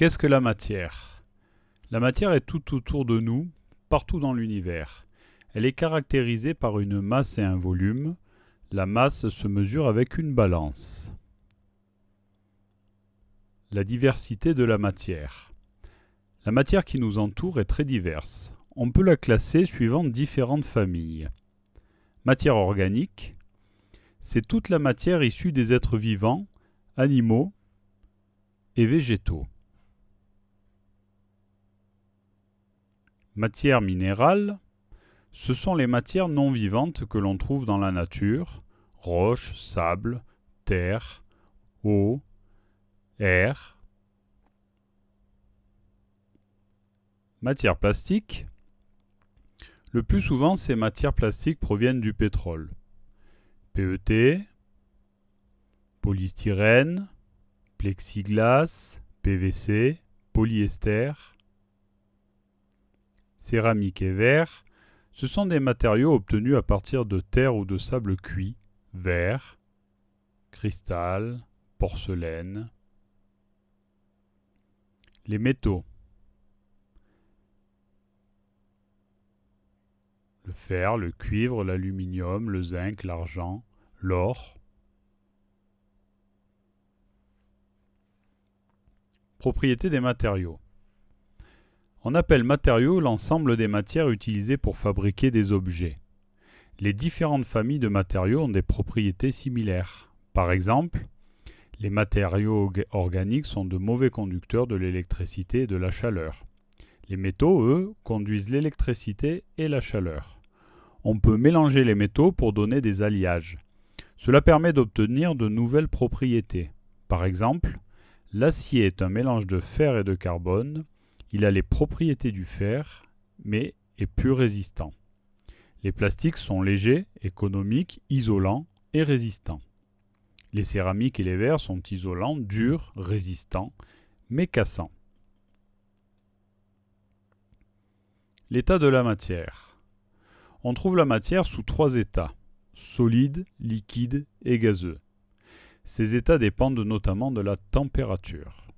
Qu'est-ce que la matière? La matière est tout autour de nous, partout dans l'univers. Elle est caractérisée par une masse et un volume. La masse se mesure avec une balance. La diversité de la matière. La matière qui nous entoure est très diverse. On peut la classer suivant différentes familles. Matière organique, c'est toute la matière issue des êtres vivants, animaux et végétaux. Matière minérale, ce sont les matières non vivantes que l'on trouve dans la nature, roches, sable, terre, eau, air. Matière plastique, le plus souvent ces matières plastiques proviennent du pétrole. PET, polystyrène, plexiglas, PVC, polyester, céramique et verre, ce sont des matériaux obtenus à partir de terre ou de sable cuit, verre, cristal, porcelaine. Les métaux. Le fer, le cuivre, l'aluminium, le zinc, l'argent, l'or. Propriété des matériaux. On appelle matériaux l'ensemble des matières utilisées pour fabriquer des objets. Les différentes familles de matériaux ont des propriétés similaires. Par exemple, les matériaux organiques sont de mauvais conducteurs de l'électricité et de la chaleur. Les métaux, eux, conduisent l'électricité et la chaleur. On peut mélanger les métaux pour donner des alliages. Cela permet d'obtenir de nouvelles propriétés. Par exemple, l'acier est un mélange de fer et de carbone, il a les propriétés du fer, mais est plus résistant. Les plastiques sont légers, économiques, isolants et résistants. Les céramiques et les verres sont isolants, durs, résistants, mais cassants. L'état de la matière. On trouve la matière sous trois états, solide, liquide et gazeux. Ces états dépendent notamment de la température.